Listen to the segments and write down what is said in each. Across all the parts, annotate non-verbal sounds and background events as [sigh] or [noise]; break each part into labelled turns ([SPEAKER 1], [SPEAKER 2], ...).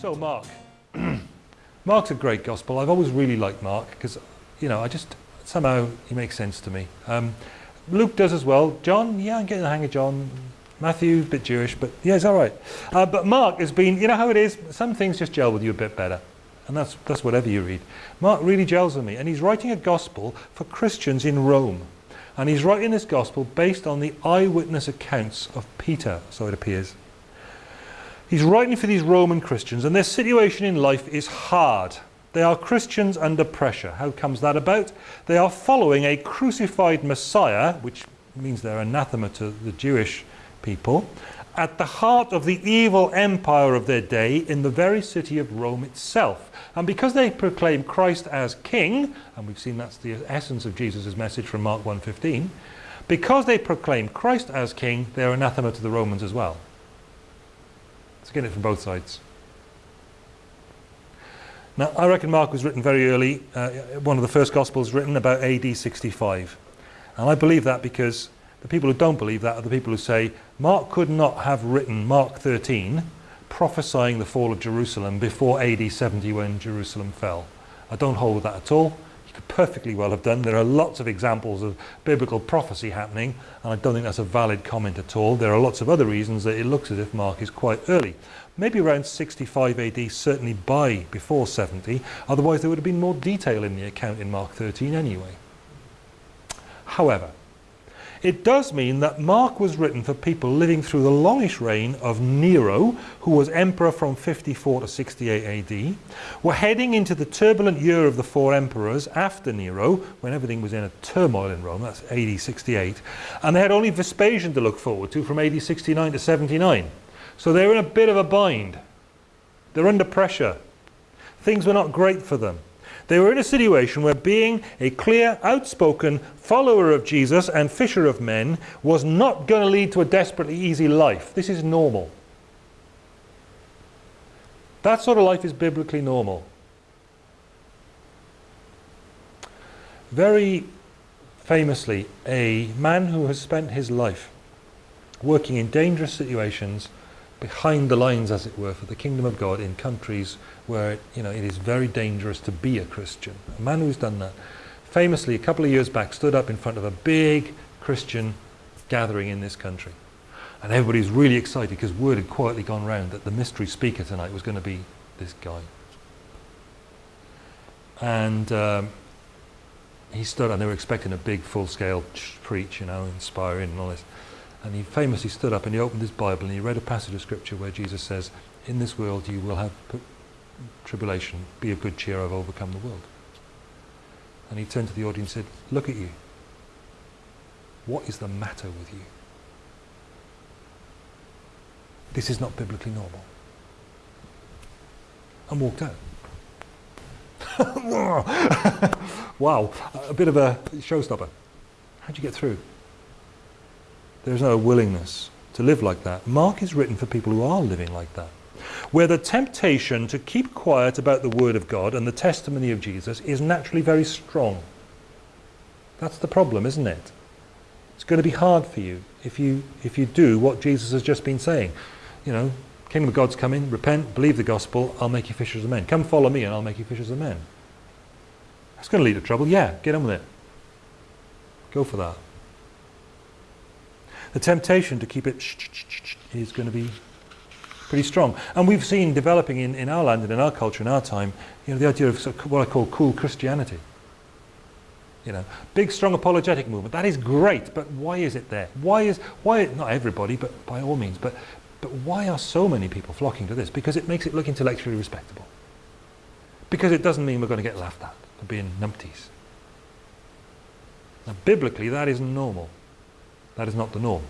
[SPEAKER 1] So Mark. [clears throat] Mark's a great gospel. I've always really liked Mark because, you know, I just, somehow he makes sense to me. Um, Luke does as well. John, yeah, I'm getting the hang of John. Matthew, a bit Jewish, but yeah, it's all right. Uh, but Mark has been, you know how it is, some things just gel with you a bit better. And that's, that's whatever you read. Mark really gels with me. And he's writing a gospel for Christians in Rome. And he's writing this gospel based on the eyewitness accounts of Peter, so it appears. He's writing for these Roman Christians and their situation in life is hard. They are Christians under pressure. How comes that about? They are following a crucified Messiah, which means they're anathema to the Jewish people, at the heart of the evil empire of their day in the very city of Rome itself. And because they proclaim Christ as king, and we've seen that's the essence of Jesus' message from Mark 1.15, because they proclaim Christ as king, they're anathema to the Romans as well. to get it from both sides. Now, I reckon Mark was written very early, uh, one of the first Gospels written about AD 65. And I believe that because the people who don't believe that are the people who say Mark could not have written Mark 13 prophesying the fall of Jerusalem before AD 70 when Jerusalem fell. I don't hold that at all perfectly well have done. There are lots of examples of biblical prophecy happening, and I don't think that's a valid comment at all. There are lots of other reasons that it looks as if Mark is quite early. Maybe around 65 AD, certainly by before 70, otherwise there would have been more detail in the account in Mark 13 anyway. However, it does mean that Mark was written for people living through the longish reign of Nero, who was emperor from 54 to 68 AD. We're heading into the turbulent year of the four emperors after Nero, when everything was in a turmoil in Rome, that's AD 68. And they had only Vespasian to look forward to from AD 69 to 79. So they're in a bit of a bind. They're under pressure. Things were not great for them. They were in a situation where being a clear, outspoken follower of Jesus and fisher of men was not going to lead to a desperately easy life. This is normal. That sort of life is biblically normal. Very famously, a man who has spent his life working in dangerous situations behind the lines, as it were, for the kingdom of God in countries where you know it is very dangerous to be a Christian. A man who's done that, famously a couple of years back, stood up in front of a big Christian gathering in this country. And everybody's really excited because word had quietly gone round that the mystery speaker tonight was going to be this guy. And um, he stood, and they were expecting a big full-scale preach, you know, inspiring and all this. And he famously stood up and he opened his Bible and he read a passage of scripture where Jesus says, in this world you will have tribulation, be of good cheer, I've overcome the world. And he turned to the audience and said, look at you. What is the matter with you? This is not biblically normal. And walked out. [laughs] wow, a bit of a showstopper. How'd you get through? There's no willingness to live like that. Mark is written for people who are living like that. Where the temptation to keep quiet about the Word of God and the testimony of Jesus is naturally very strong. That's the problem, isn't it? It's going to be hard for you if you, if you do what Jesus has just been saying. You know, Kingdom of God's coming, repent, believe the gospel, I'll make you fishers of men. Come follow me and I'll make you fishers of men. That's going to lead to trouble. Yeah, get on with it. Go for that. The temptation to keep it is going to be pretty strong. And we've seen developing in, in our land and in our culture in our time, you know, the idea of, sort of what I call cool Christianity. You know, big, strong apologetic movement. That is great, but why is it there? Why is, why, not everybody, but by all means, but, but why are so many people flocking to this? Because it makes it look intellectually respectable. Because it doesn't mean we're going to get laughed at for being numpties. Now, biblically, that isn't normal. That is not the norm.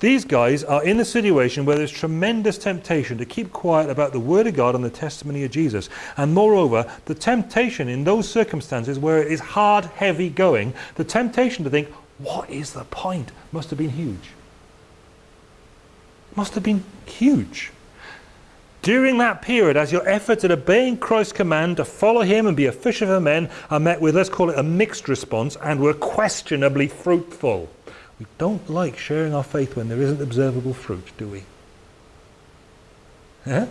[SPEAKER 1] These guys are in a situation where there's tremendous temptation to keep quiet about the Word of God and the testimony of Jesus. And moreover, the temptation in those circumstances where it is hard, heavy going, the temptation to think, what is the point? Must have been huge. Must have been huge. During that period, as your efforts at obeying Christ's command to follow him and be a fisher of men are met with, let's call it a mixed response, and were questionably fruitful. We don't like sharing our faith when there isn't observable fruit, do we? Yeah?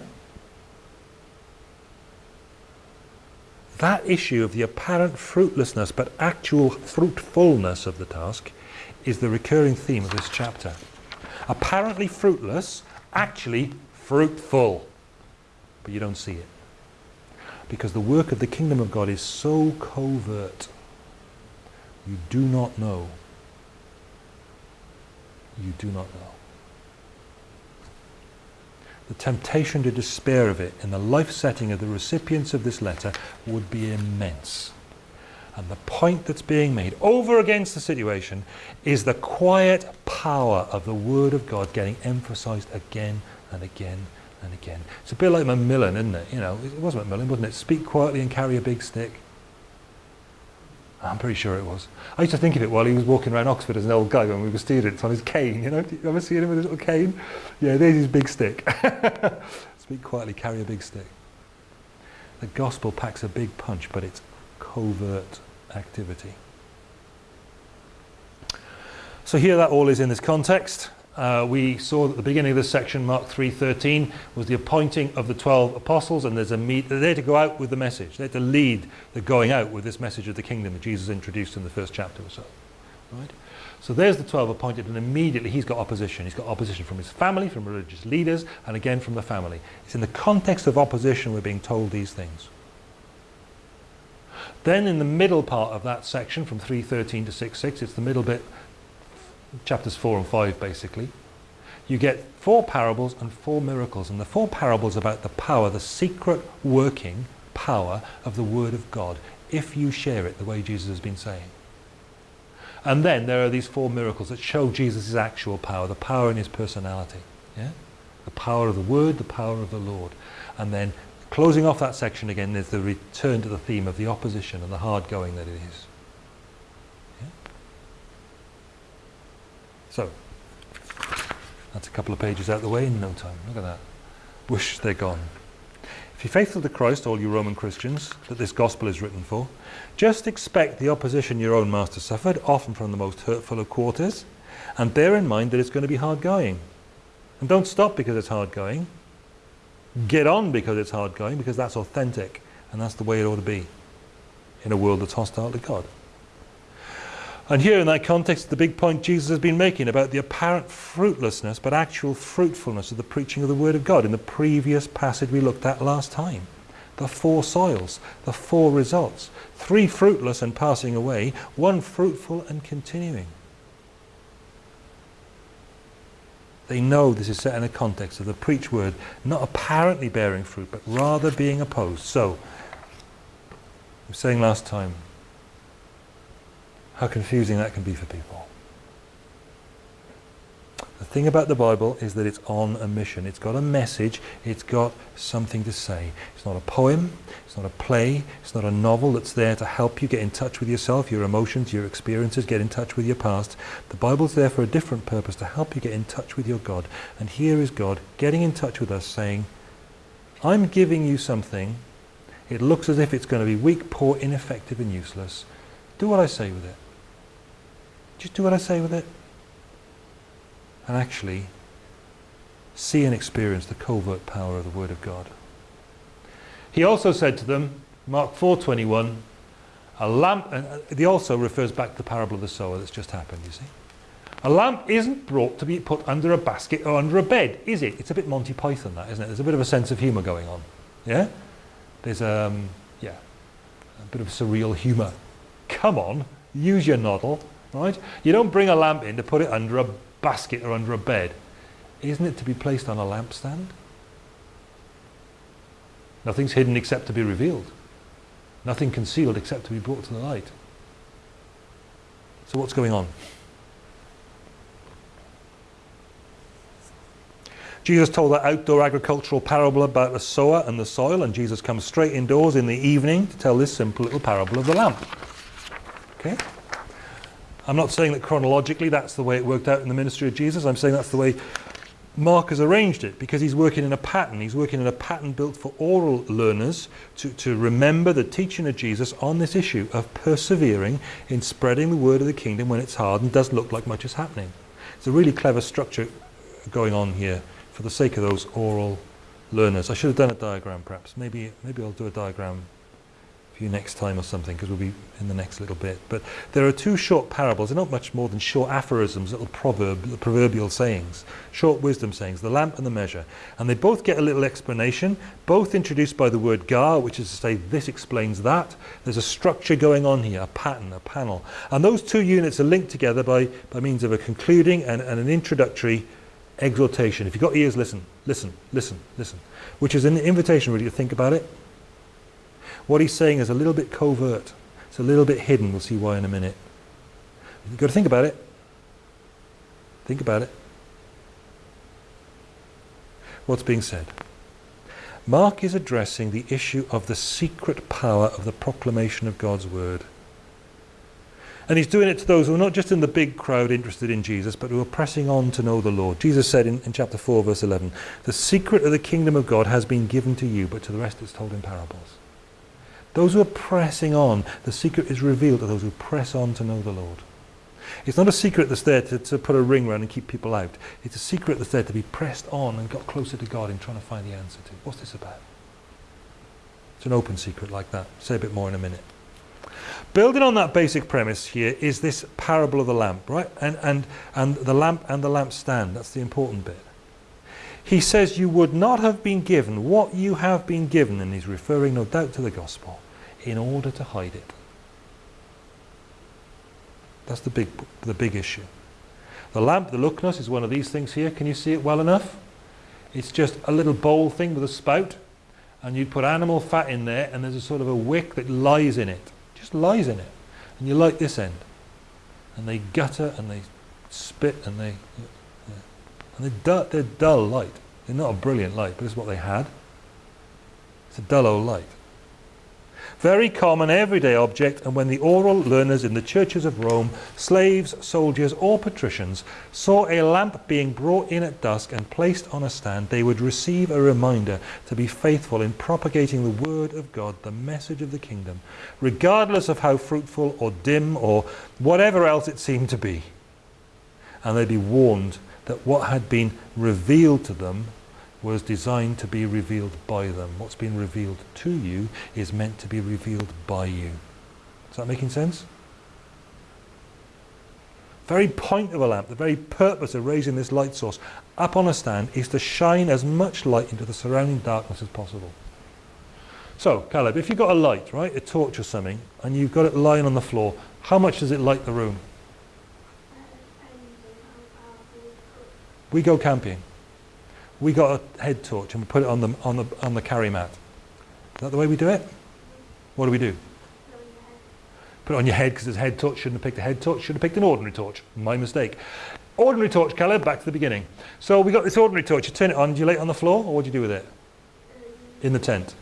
[SPEAKER 1] That issue of the apparent fruitlessness but actual fruitfulness of the task is the recurring theme of this chapter. Apparently fruitless, actually fruitful. But you don't see it. Because the work of the kingdom of God is so covert. You do not know. You do not know. The temptation to despair of it in the life setting of the recipients of this letter would be immense. And the point that's being made over against the situation is the quiet power of the Word of God getting emphasized again and again and again. It's a bit like Macmillan, isn't it? You know, it wasn't Macmillan, wasn't it? Speak quietly and carry a big stick. I'm pretty sure it was. I used to think of it while he was walking around Oxford as an old guy when we were students on his cane, you know. You ever see him with his little cane? Yeah, there's his big stick. [laughs] Speak quietly, carry a big stick. The gospel packs a big punch, but it's covert activity. So here that all is in this context. Uh, we saw at the beginning of this section, Mark 3.13, was the appointing of the 12 apostles, and there's a meet, they're there to go out with the message. They're to lead the going out with this message of the kingdom that Jesus introduced in the first chapter or so. Right? So there's the 12 appointed, and immediately he's got opposition. He's got opposition from his family, from religious leaders, and again from the family. It's in the context of opposition we're being told these things. Then in the middle part of that section, from 3.13 to 6.6, it's the middle bit chapters 4 and 5 basically, you get four parables and four miracles. And the four parables about the power, the secret working power of the Word of God, if you share it the way Jesus has been saying. And then there are these four miracles that show Jesus' actual power, the power in his personality. Yeah? The power of the Word, the power of the Lord. And then closing off that section again, there's the return to the theme of the opposition and the hard going that it is. So, that's a couple of pages out of the way in no time. Look at that. Wish they're gone. If you're faithful to Christ, all you Roman Christians, that this gospel is written for, just expect the opposition your own master suffered, often from the most hurtful of quarters, and bear in mind that it's going to be hard going. And don't stop because it's hard going. Get on because it's hard going, because that's authentic, and that's the way it ought to be in a world that's hostile to God. And here in that context, the big point Jesus has been making about the apparent fruitlessness but actual fruitfulness of the preaching of the Word of God in the previous passage we looked at last time. The four soils, the four results. Three fruitless and passing away, one fruitful and continuing. They know this is set in a context of the preached word not apparently bearing fruit, but rather being opposed. So, I was saying last time, how confusing that can be for people. The thing about the Bible is that it's on a mission. It's got a message. It's got something to say. It's not a poem. It's not a play. It's not a novel that's there to help you get in touch with yourself, your emotions, your experiences, get in touch with your past. The Bible's there for a different purpose, to help you get in touch with your God. And here is God getting in touch with us saying, I'm giving you something. It looks as if it's going to be weak, poor, ineffective and useless. Do what I say with it. Just do what I say with it. And actually see and experience the covert power of the Word of God. He also said to them, Mark 4.21, a lamp, and he also refers back to the parable of the sower that's just happened, you see. A lamp isn't brought to be put under a basket or under a bed, is it? It's a bit Monty Python, that, isn't it? There's a bit of a sense of humour going on. Yeah? There's, um, yeah, a bit of surreal humour. Come on, use your noddle. Right? You don't bring a lamp in to put it under a basket or under a bed. Isn't it to be placed on a lampstand? Nothing's hidden except to be revealed. Nothing concealed except to be brought to the light. So what's going on? Jesus told that outdoor agricultural parable about the sower and the soil, and Jesus comes straight indoors in the evening to tell this simple little parable of the lamp. Okay? I'm not saying that chronologically that's the way it worked out in the ministry of Jesus. I'm saying that's the way Mark has arranged it because he's working in a pattern. He's working in a pattern built for oral learners to, to remember the teaching of Jesus on this issue of persevering in spreading the word of the kingdom when it's hard and doesn't look like much is happening. It's a really clever structure going on here for the sake of those oral learners. I should have done a diagram perhaps. Maybe, maybe I'll do a diagram you next time or something because we'll be in the next little bit. But there are two short parables. They're not much more than short aphorisms, little proverb, proverbial sayings, short wisdom sayings, the lamp and the measure. And they both get a little explanation, both introduced by the word gar, which is to say this explains that. There's a structure going on here, a pattern, a panel. And those two units are linked together by, by means of a concluding and, and an introductory exhortation. If you've got ears, listen, listen, listen, listen. Which is an invitation really to think about it. What he's saying is a little bit covert. It's a little bit hidden. We'll see why in a minute. You've got to think about it. Think about it. What's being said? Mark is addressing the issue of the secret power of the proclamation of God's word. And he's doing it to those who are not just in the big crowd interested in Jesus, but who are pressing on to know the Lord. Jesus said in, in chapter 4, verse 11, The secret of the kingdom of God has been given to you, but to the rest it's told in parables. Those who are pressing on, the secret is revealed to those who press on to know the Lord. It's not a secret that's there to, to put a ring around and keep people out. It's a secret that's there to be pressed on and got closer to God in trying to find the answer to. What's this about? It's an open secret like that. Say a bit more in a minute. Building on that basic premise here is this parable of the lamp, right? And, and, and the lamp and the lampstand, that's the important bit. He says you would not have been given what you have been given, and he's referring no doubt to the gospel, in order to hide it. That's the big, the big issue. The lamp, the lucnus, is one of these things here. Can you see it well enough? It's just a little bowl thing with a spout, and you'd put animal fat in there, and there's a sort of a wick that lies in it just lies in it. And you light this end. And they gutter and they spit and they... And they're dull, they're dull light. They're not a brilliant light, but it's what they had. It's a dull old light very common everyday object, and when the oral learners in the churches of Rome, slaves, soldiers, or patricians, saw a lamp being brought in at dusk and placed on a stand, they would receive a reminder to be faithful in propagating the word of God, the message of the kingdom, regardless of how fruitful or dim or whatever else it seemed to be. And they'd be warned that what had been revealed to them was designed to be revealed by them. What's been revealed to you is meant to be revealed by you. Is that making sense? very point of a lamp, the very purpose of raising this light source up on a stand is to shine as much light into the surrounding darkness as possible. So, Caleb, if you've got a light, right, a torch or something, and you've got it lying on the floor, how much does it light the room? We go camping we got a head torch and we put it on the, on the, on the carry mat. Is that the way we do it? What do we do? Put it on your head because it's a head torch. Shouldn't have picked a head torch. Should have picked an ordinary torch. My mistake. Ordinary torch, Caleb, back to the beginning. So we got this ordinary torch. You turn it on. Do you lay it on the floor or what do you do with it? In the tent.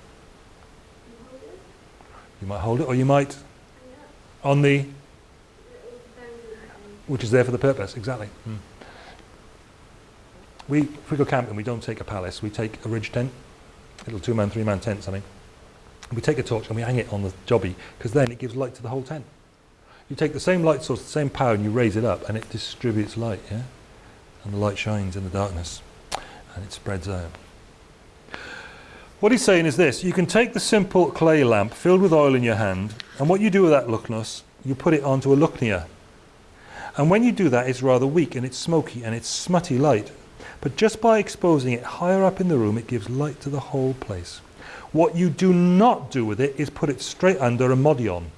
[SPEAKER 1] You might hold it or you might on the which is there for the purpose, exactly. Hmm. We, if we go camping, we don't take a palace. We take a ridge tent, little two-man, three-man tent, something. We take a torch and we hang it on the jobby because then it gives light to the whole tent. You take the same light source, the same power, and you raise it up, and it distributes light, yeah? And the light shines in the darkness, and it spreads out. What he's saying is this, you can take the simple clay lamp filled with oil in your hand, and what you do with that lucnus, you put it onto a lucnia. And when you do that, it's rather weak, and it's smoky, and it's smutty light. But just by exposing it higher up in the room, it gives light to the whole place. What you do not do with it is put it straight under a modion.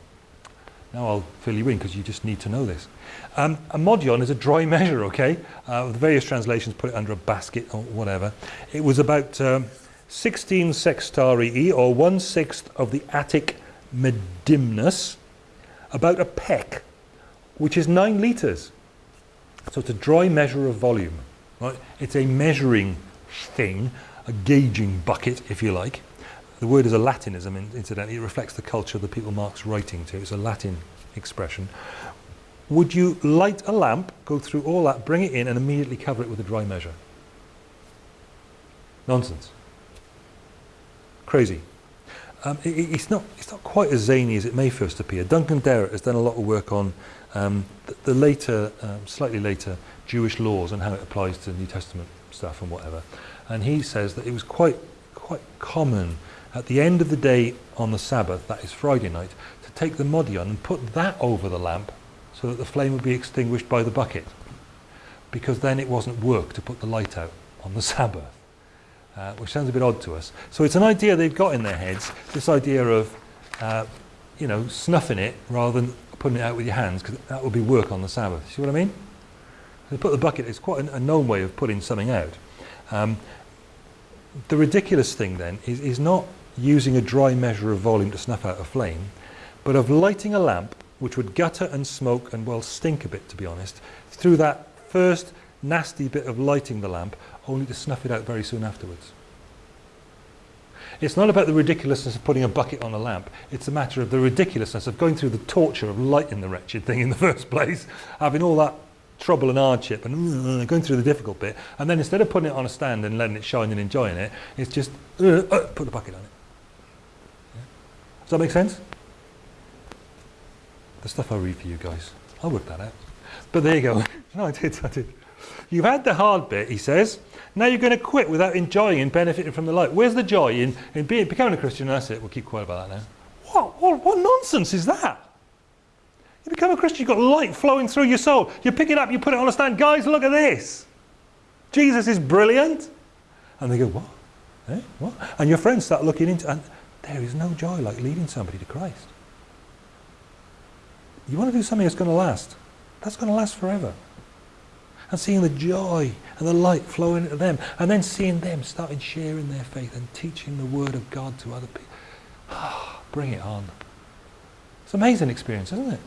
[SPEAKER 1] Now I'll fill you in because you just need to know this. Um, a modion is a dry [laughs] measure, okay? Uh, the various translations put it under a basket or whatever. It was about um, 16 sextarii, or one-sixth of the Attic medimnus, about a peck, which is nine litres. So it's a dry measure of volume. Right? It's a measuring thing, a gauging bucket, if you like. The word is a Latinism, incidentally. It reflects the culture of the people Mark's writing to. It's a Latin expression. Would you light a lamp, go through all that, bring it in, and immediately cover it with a dry measure? Nonsense. Crazy. Um, it, it's, not, it's not quite as zany as it may first appear. Duncan Derrett has done a lot of work on um, the, the later, um, slightly later Jewish laws and how it applies to New Testament stuff and whatever. And he says that it was quite quite common at the end of the day on the Sabbath, that is Friday night, to take the modion and put that over the lamp so that the flame would be extinguished by the bucket. Because then it wasn't work to put the light out on the [laughs] Sabbath, uh, which sounds a bit odd to us. So it's an idea they've got in their heads, this idea of, uh, you know, snuffing it rather than putting it out with your hands, because that would be work on the Sabbath. See what I mean? They put the bucket, it's quite a, known way of putting something out. Um, the ridiculous thing then is, is not using a dry measure of volume to snuff out a flame, but of lighting a lamp which would gutter and smoke and well stink a bit to be honest, through that first nasty bit of lighting the lamp, only to snuff it out very soon afterwards. It's not about the ridiculousness of putting a bucket on a lamp, it's a matter of the ridiculousness of going through the torture of lighting the wretched thing in the [laughs] first place, having all that trouble and hardship and uh, going through the difficult bit, and then instead of putting it on a stand and letting it shine and enjoying it, it's just uh, uh, put the bucket on it. Yeah. Does that make sense? The stuff I read for you guys. I'll work that out. But there you go. [laughs] no, I did, I did. You've had the hard bit, he says. Now you're going to quit without enjoying and benefiting from the light. Where's the joy in, in being, becoming a Christian? That's it. We'll keep quiet about that now. What, what, what nonsense is that? You become a Christian, you've got light flowing through your soul. You pick it up, you put it on a stand. Guys, look at this. Jesus is brilliant. And they go, what? Eh? What? And your friends start looking into and there is no joy like leading somebody to Christ. You want to do something that's going to last. That's going to last forever. And seeing the joy and the light flowing into them. And then seeing them starting sharing their faith and teaching the word of God to other people. [sighs] Bring it on. It's an amazing experience, isn't it?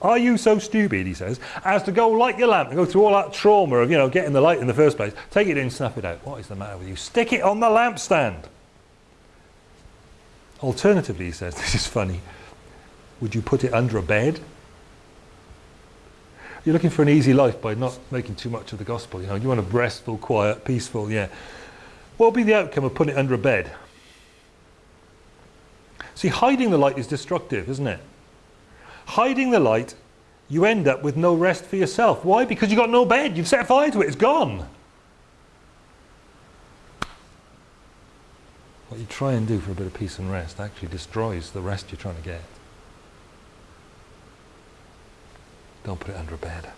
[SPEAKER 1] Are you so stupid, he says, as to go light your lamp and go through all that trauma of, you know, getting the light in the first place, take it in, snuff it out. What is the matter with you? Stick it on the lampstand. Alternatively, he says, [laughs] this is funny, would you put it under a bed? You're looking for an easy life by not making too much of the gospel. You know, you want a restful, quiet, peaceful, yeah. What will be the outcome of putting it under a bed? See, hiding the light is destructive, isn't it? Hiding the light, you end up with no rest for yourself. Why? Because you've got no bed. You've set fire to it. It's gone. What you try and do for a bit of peace and rest actually destroys the rest you're trying to get. Don't put it under a bed.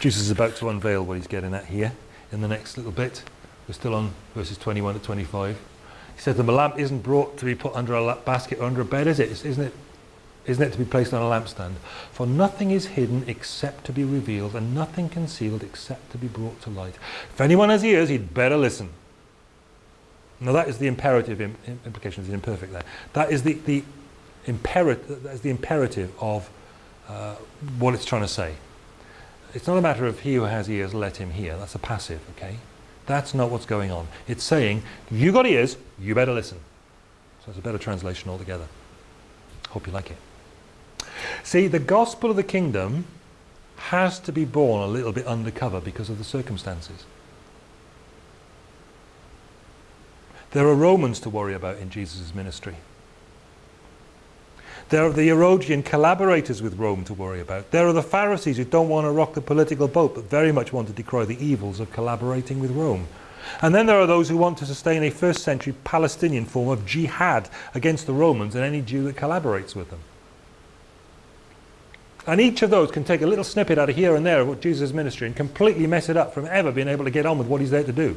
[SPEAKER 1] Jesus is about to unveil what he's getting at here in the next little bit. We're still on verses 21 to 25. He said the lamp isn't brought to be put under a basket or under a bed, is it? Isn't it? Isn't it to be placed on a lampstand? For nothing is hidden except to be revealed, and nothing concealed except to be brought to light. If anyone has ears, he'd better listen. Now that is the imperative Im implication, is imperfect there. That is the, the, imperative, that is the imperative of uh, what it's trying to say. It's not a matter of he who has ears, let him hear. That's a passive, okay? That's not what's going on. It's saying, you got ears, you better listen. So it's a better translation altogether. Hope you like it. See, the gospel of the kingdom has to be born a little bit undercover because of the circumstances. There are Romans to worry about in Jesus' ministry. There are the Herodian collaborators with Rome to worry about. There are the Pharisees who don't want to rock the political boat but very much want to decry the evils of collaborating with Rome. And then there are those who want to sustain a first century Palestinian form of jihad against the Romans and any Jew that collaborates with them. And each of those can take a little snippet out of here and there of what Jesus' ministry and completely mess it up from ever being able to get on with what he's there to do.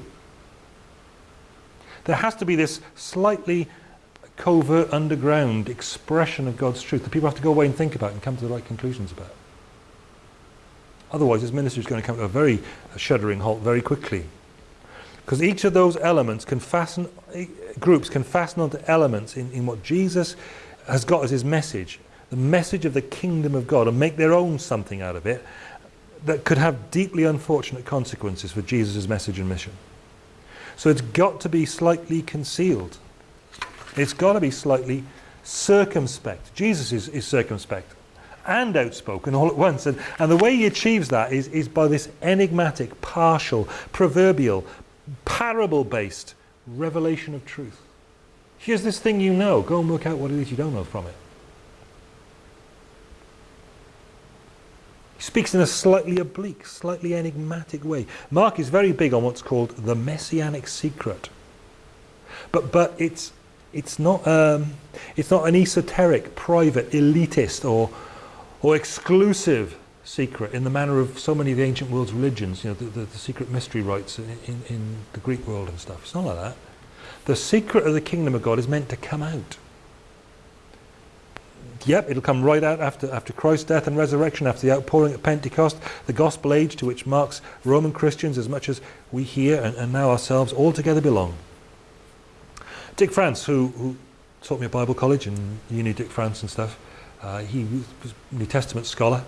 [SPEAKER 1] There has to be this slightly covert underground expression of God's truth that people have to go away and think about and come to the right conclusions about. Otherwise his ministry is going to come to a very shuddering halt very quickly. Because each of those elements can fasten, groups can fasten onto elements in, in what Jesus has got as his message, the message of the kingdom of God, and make their own something out of it that could have deeply unfortunate consequences for Jesus' message and mission. So it's got to be slightly concealed. It's got to be slightly circumspect. Jesus is, is circumspect and outspoken all at once. And, and the way he achieves that is, is by this enigmatic, partial, proverbial, parable-based revelation of truth. Here's this thing you know. Go and work out what it is you don't know from it. He speaks in a slightly oblique, slightly enigmatic way. Mark is very big on what's called the messianic secret. But, but it's, it's, not, um, it's not an esoteric, private, elitist or, or exclusive secret in the manner of so many of the ancient world's religions, you know, the, the, the secret mystery rites in, in, the Greek world and stuff. It's not like that. The secret of the kingdom of God is meant to come out. Yep, it'll come right out after, after Christ's death and resurrection, after the outpouring at Pentecost, the gospel age to which Mark's Roman Christians as much as we here and, and now ourselves all together belong. Dick France, who, who taught me at Bible college and uni Dick France and stuff, uh, he was a New Testament scholar,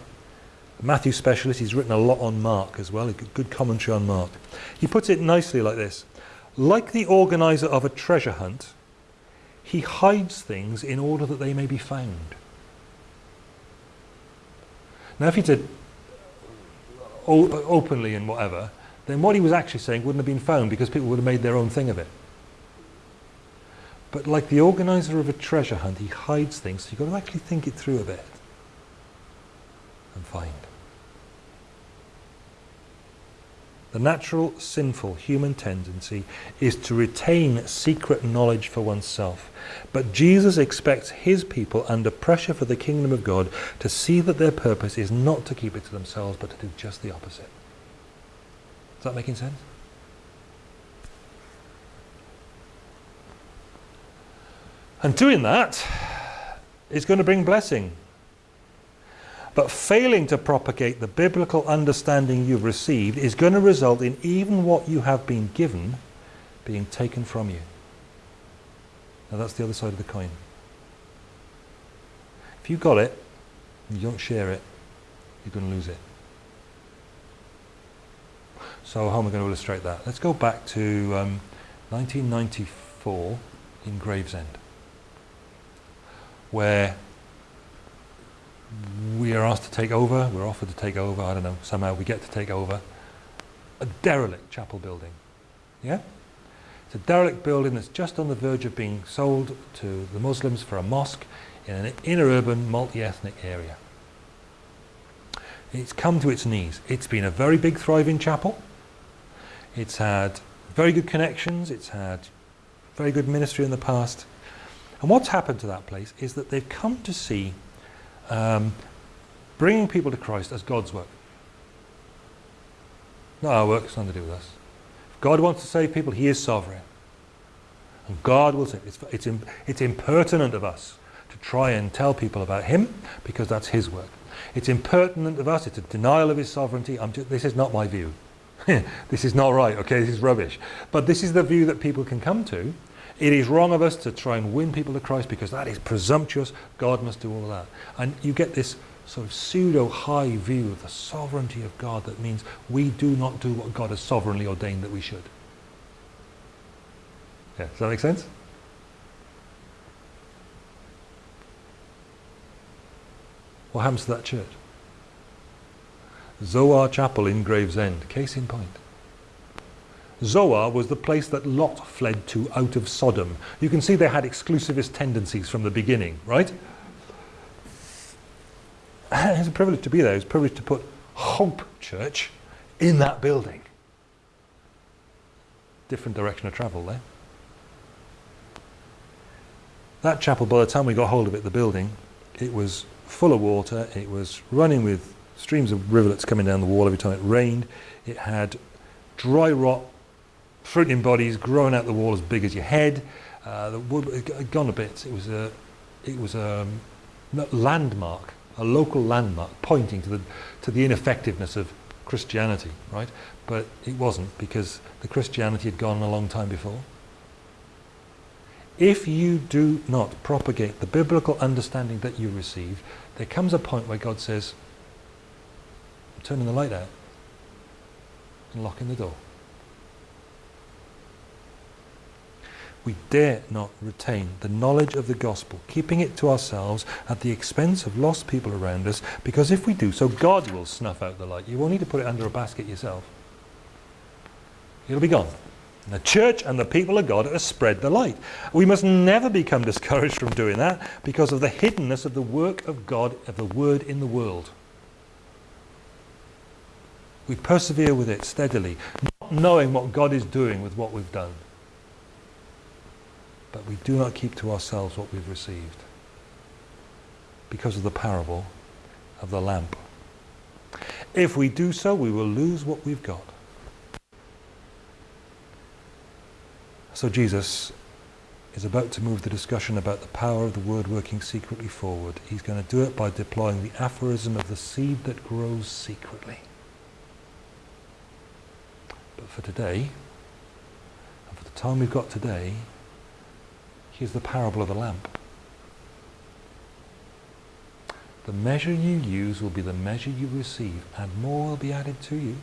[SPEAKER 1] Matthew specialist, he's written a lot on Mark as well, a good commentary on Mark. He puts it nicely like this. Like the organizer of a treasure hunt, he hides things in order that they may be found. Now if he said openly and whatever, then what he was actually saying wouldn't have been found because people would have made their own thing of it. But like the organizer of a treasure hunt, he hides things, so you've got to actually think it through a bit and find. The natural, sinful human tendency is to retain secret knowledge for oneself. But Jesus expects his people under pressure for the kingdom of God to see that their purpose is not to keep it to themselves, but to do just the opposite. Is that making sense? And doing that is going to bring blessing but failing to propagate the biblical understanding you've received is going to result in even what you have been given being taken from you. Now that's the other side of the coin. If you've got it, you don't share it, you're going to lose it. So how am I going to illustrate that? Let's go back to um, 1994 in Gravesend, where we are asked to take over, we're offered to take over, I don't know, somehow we get to take over a derelict chapel building. Yeah? It's a derelict building that's just on the verge of being sold to the Muslims for a mosque in an inner urban multi-ethnic area. It's come to its knees. It's been a very big thriving chapel. It's had very good connections. It's had very good ministry in the past. And what's happened to that place is that they've come to see um, bringing people to Christ as God's work. Not our work, it's nothing to do with us. If God wants to save people, he is sovereign. And God will save. It's, it's, it's impertinent of us to try and tell people about him because that's his work. It's impertinent of us, it's a denial of his sovereignty. I'm just, this is not my view. [laughs] this is not right, okay, this is rubbish. But this is the view that people can come to it is wrong of us to try and win people to Christ because that is presumptuous. God must do all that. And you get this sort of pseudo-high view of the sovereignty of God that means we do not do what God has sovereignly ordained that we should. Yeah, does that make sense? What happens to that church? Zoar Chapel in Gravesend, case in point. Zoar was the place that Lot fled to out of Sodom. You can see they had exclusivist tendencies from the beginning, right? [clears throat] It's a privilege to be there. It's a privilege to put Hope Church in that building. Different direction of travel there. That chapel, by the time we got hold of it, the building, it was full of water. It was running with streams of rivulets coming down the wall every time it rained. It had dry rot fruiting bodies growing out the wall as big as your head. Uh, the wood had gone a bit. It was a, it was a landmark, a local landmark pointing to the, to the ineffectiveness of Christianity, right? But it wasn't because the Christianity had gone a long time before. If you do not propagate the biblical understanding that you receive, there comes a point where God says, I'm turning the light out and locking the door. We dare not retain the knowledge of the gospel, keeping it to ourselves at the expense of lost people around us, because if we do so, God will snuff out the light. You won't need to put it under a basket yourself. It'll be gone. And the church and the people of God are spread the light. We must never become discouraged from doing that because of the hiddenness of the work of God, of the word in the world. We persevere with it steadily, not knowing what God is doing with what we've done. But we do not keep to ourselves what we've received because of the parable of the lamp. If we do so, we will lose what we've got. So Jesus is about to move the discussion about the power of the word working secretly forward. He's going to do it by deploying the aphorism of the seed that grows secretly. But for today, and for the time we've got today, here's the parable of the lamp. The measure you use will be the measure you receive, and more will be added to you.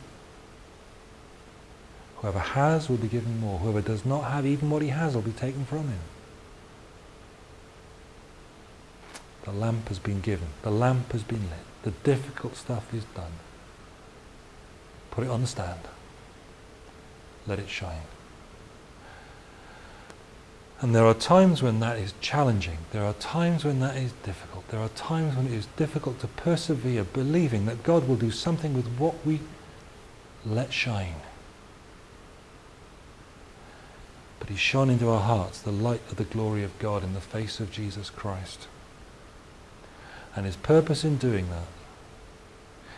[SPEAKER 1] Whoever has will be given more. Whoever does not have even what he has will be taken from him. The lamp has been given. The lamp has been lit. The difficult stuff is done. Put it on the stand. Let it shine. And there are times when that is challenging. There are times when that is difficult. There are times when it is difficult to persevere, believing that God will do something with what we let shine. But He shone into our hearts the light of the glory of God in the face of Jesus Christ. And His purpose in doing that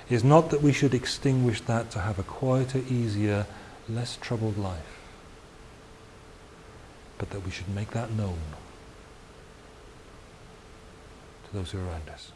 [SPEAKER 1] is not that we should extinguish that to have a quieter, easier, less troubled life but that we should make that known to those who are around us.